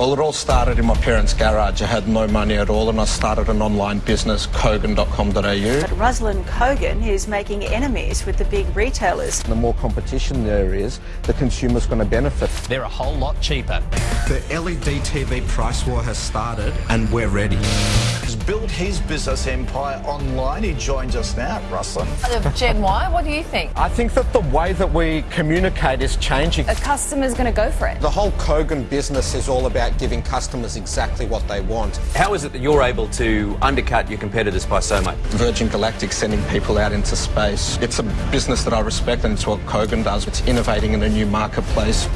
Well, it all started in my parents' garage. I had no money at all, and I started an online business, Kogan.com.au. But Ruslan Kogan is making enemies with the big retailers. The more competition there is, the consumer's going to benefit. They're a whole lot cheaper. The LED TV price war has started, and we're ready. He's built his business empire online. He joins us now, Ruslan. Of Gen Y, what do you think? I think that the way that we communicate is changing. A customer's going to go for it. The whole Kogan business is all about giving customers exactly what they want. How is it that you're able to undercut your competitors by so much? Virgin Galactic sending people out into space. It's a business that I respect, and it's what Kogan does. It's innovating in a new marketplace.